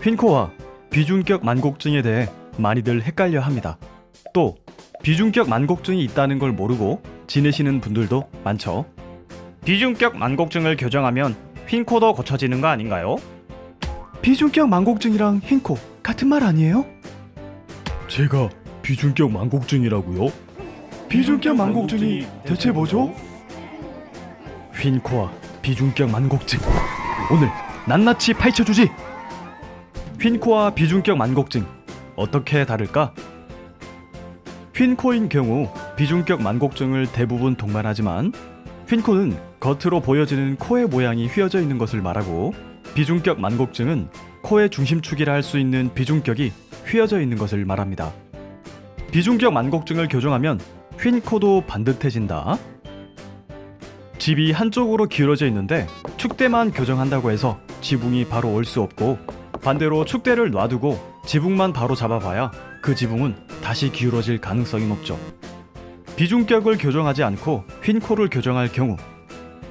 휜코와 비중격 만곡증에 대해 많이들 헷갈려 합니다. 또 비중격 만곡증이 있다는 걸 모르고 지내시는 분들도 많죠. 비중격 만곡증을 교정하면 휜코도 고쳐지는 거 아닌가요? 비중격 만곡증이랑 휜코 같은 말 아니에요? 제가 비중격 만곡증이라고요? 비중격 만곡증이 대체 뭐죠? 휜코와 비중격 만곡증 오늘 낱낱이 파헤쳐주지 휜코와 비중격 만곡증 어떻게 다를까? 휜코인 경우 비중격 만곡증을 대부분 동반하지만 휜코는 겉으로 보여지는 코의 모양이 휘어져 있는 것을 말하고 비중격 만곡증은 코의 중심축이라 할 수 있는 비중격이 휘어져 있는 것을 말합니다. 비중격 만곡증을 교정하면 휜코도 반듯해진다. 집이 한쪽으로 기울어져 있는데 축대만 교정한다고 해서 지붕이 바로 올 수 없고 반대로 축대를 놔두고 지붕만 바로 잡아봐야 그 지붕은 다시 기울어질 가능성이 높죠. 비중격을 교정하지 않고 휜 코를 교정할 경우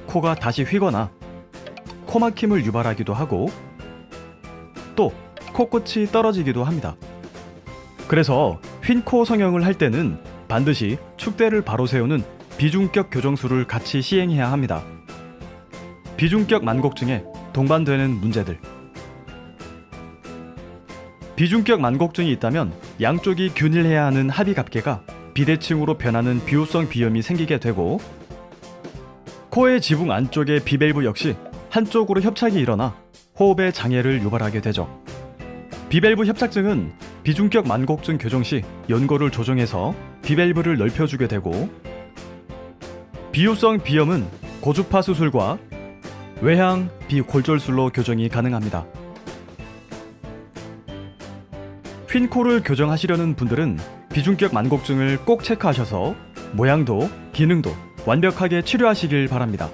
코가 다시 휘거나 코막힘을 유발하기도 하고 또 코끝이 떨어지기도 합니다. 그래서 휜 코 성형을 할 때는 반드시 축대를 바로 세우는 비중격 교정술을 같이 시행해야 합니다. 비중격 만곡증에 동반되는 문제들 비중격 만곡증이 있다면 양쪽이 균일해야 하는 합의갑계가 비대칭으로 변하는 비호성 비염이 생기게 되고 코의 지붕 안쪽의 비밸브 역시 한쪽으로 협착이 일어나 호흡에 장애를 유발하게 되죠. 비밸브 협착증은 비중격 만곡증 교정 시 연고를 조정해서 비밸브를 넓혀주게 되고 비유성 비염은 고주파 수술과 외향 비골절술로 교정이 가능합니다. 휜코를 교정하시려는 분들은 비중격 만곡증을 꼭 체크하셔서 모양도 기능도 완벽하게 치료하시길 바랍니다.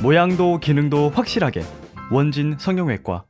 모양도 기능도 확실하게 원진 성형외과